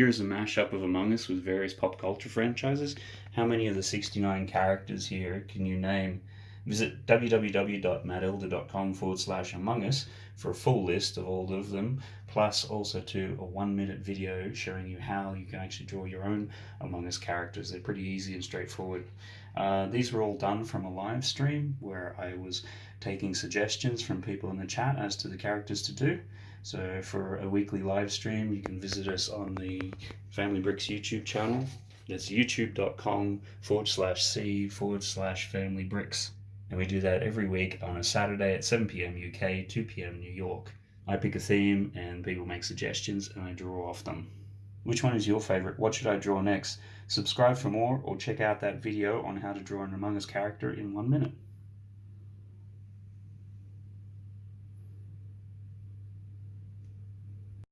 Here is a mashup of Among Us with various pop culture franchises. How many of the 69 characters here can you name? Visit www.mattelda.com forward slash Among Us for a full list of all of them, plus also to a one minute video showing you how you can actually draw your own Among Us characters. They're pretty easy and straightforward. Uh, these were all done from a live stream where I was taking suggestions from people in the chat as to the characters to do. So for a weekly live stream, you can visit us on the Family Bricks YouTube channel. That's youtube.com forward slash C forward slash Family Bricks. And we do that every week on a Saturday at 7 p.m. UK, 2 p.m. New York. I pick a theme and people make suggestions and I draw off them. Which one is your favorite? What should I draw next? Subscribe for more or check out that video on how to draw an Among Us character in one minute.